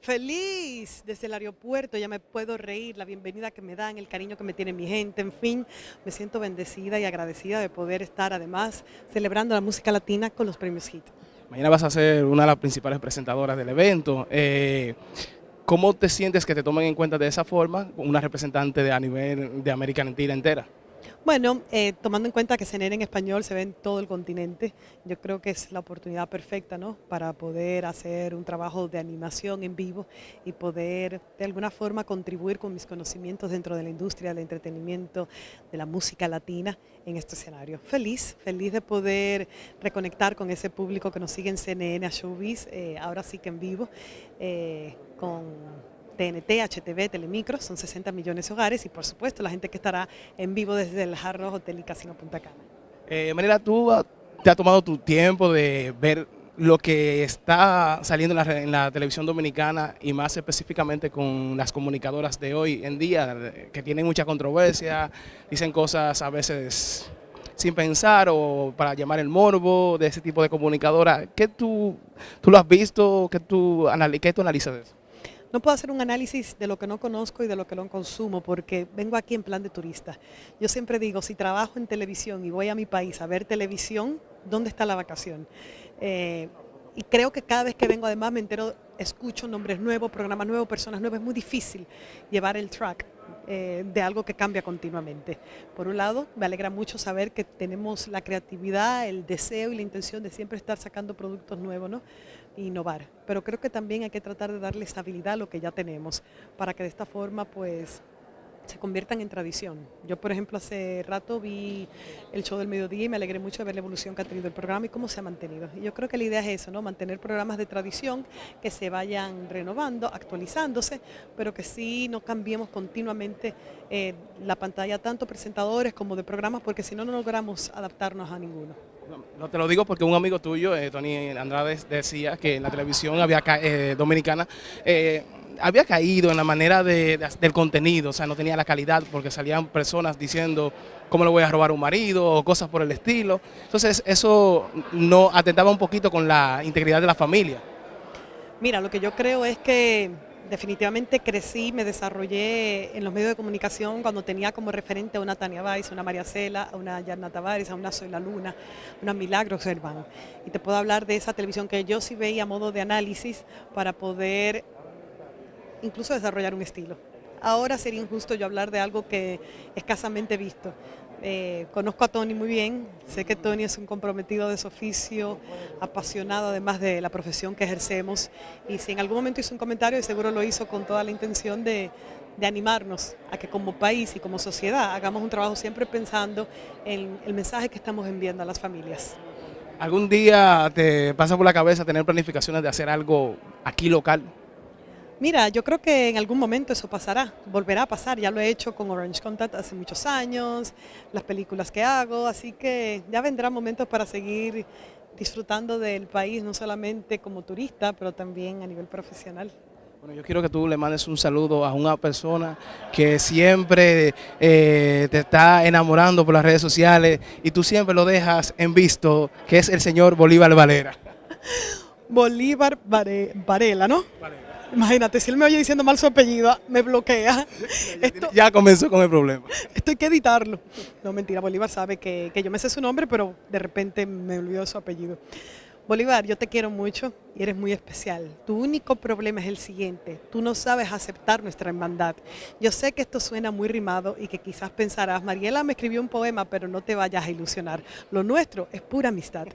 Feliz desde el aeropuerto, ya me puedo reír, la bienvenida que me dan, el cariño que me tiene mi gente, en fin, me siento bendecida y agradecida de poder estar además celebrando la música latina con los premios HIT. Mañana vas a ser una de las principales presentadoras del evento. Eh, ¿Cómo te sientes que te tomen en cuenta de esa forma una representante a nivel de América Latina entera? Bueno, eh, tomando en cuenta que CNN en español se ve en todo el continente, yo creo que es la oportunidad perfecta ¿no? para poder hacer un trabajo de animación en vivo y poder de alguna forma contribuir con mis conocimientos dentro de la industria del entretenimiento, de la música latina en este escenario. Feliz, feliz de poder reconectar con ese público que nos sigue en CNN a Showbiz, eh, ahora sí que en vivo, eh, con TNT, HTV, Telemicro, son 60 millones de hogares y por supuesto la gente que estará en vivo desde el Jarro Hotel y Casino Punta Cana. Eh, tú te has tomado tu tiempo de ver lo que está saliendo en la, televisión dominicana y más específicamente con las comunicadoras de hoy en día, que tienen mucha controversia, dicen cosas a veces sin pensar o para llamar el morbo de ese tipo de comunicadora. ¿Qué tú, tú lo has visto? ¿Qué tú, qué tú analizas de eso? No puedo hacer un análisis de lo que no conozco y de lo que no consumo porque vengo aquí en plan de turista. Yo siempre digo, si trabajo en televisión y voy a mi país a ver televisión, ¿dónde está la vacación? Eh, y creo que cada vez que vengo además me entero, escucho nombres nuevos, programas nuevos, personas nuevas. Es muy difícil llevar el track eh, de algo que cambia continuamente. Por un lado, me alegra mucho saber que tenemos la creatividad, el deseo y la intención de siempre estar sacando productos nuevos, ¿no? E innovar. Pero creo que también hay que tratar de darle estabilidad a lo que ya tenemos, para que de esta forma, pues, se conviertan en tradición. Yo, por ejemplo, hace rato vi el show del mediodía y me alegré mucho de ver la evolución que ha tenido el programa y cómo se ha mantenido. Y yo creo que la idea es eso, ¿no? mantener programas de tradición que se vayan renovando, actualizándose, pero que sí no cambiemos continuamente eh, la pantalla, tanto presentadores como de programas, porque si no, no logramos adaptarnos a ninguno. No, te lo digo porque un amigo tuyo, eh, Tony Andrade, decía que en la televisión había eh, dominicana eh, había caído en la manera de, del contenido, o sea, no tenía la calidad porque salían personas diciendo cómo le voy a robar a un marido o cosas por el estilo. Entonces eso no atentaba un poquito con la integridad de la familia. Mira, lo que yo creo es que definitivamente crecí, me desarrollé en los medios de comunicación cuando tenía como referente a una Tania Weiss, una María Cela, a una Yarna Tavares, a una Soy la Luna, una Milagro Serván. Y te puedo hablar de esa televisión que yo sí veía a modo de análisis para poder incluso desarrollar un estilo. Ahora sería injusto yo hablar de algo que escasamente visto. Eh, conozco a Tony muy bien, sé que Tony es un comprometido de su oficio, apasionado además de la profesión que ejercemos y si en algún momento hizo un comentario, seguro lo hizo con toda la intención de, de animarnos a que como país y como sociedad hagamos un trabajo siempre pensando en el mensaje que estamos enviando a las familias. ¿Algún día te pasa por la cabeza tener planificaciones de hacer algo aquí local? Mira, yo creo que en algún momento eso pasará, volverá a pasar, ya lo he hecho con Orange Contact hace muchos años, las películas que hago, así que ya vendrán momentos para seguir disfrutando del país, no solamente como turista, pero también a nivel profesional. Bueno, yo quiero que tú le mandes un saludo a una persona que siempre eh, te está enamorando por las redes sociales y tú siempre lo dejas en visto, que es el señor Bolívar Valera. Bolívar Varela, ¿no? Varela. Imagínate, si él me oye diciendo mal su apellido, me bloquea. ya comenzó con el problema. Esto hay que editarlo. No, mentira, Bolívar sabe que, que yo me sé su nombre, pero de repente me olvidó su apellido. Bolívar, yo te quiero mucho y eres muy especial. Tu único problema es el siguiente, tú no sabes aceptar nuestra hermandad. Yo sé que esto suena muy rimado y que quizás pensarás, Mariela me escribió un poema, pero no te vayas a ilusionar. Lo nuestro es pura amistad.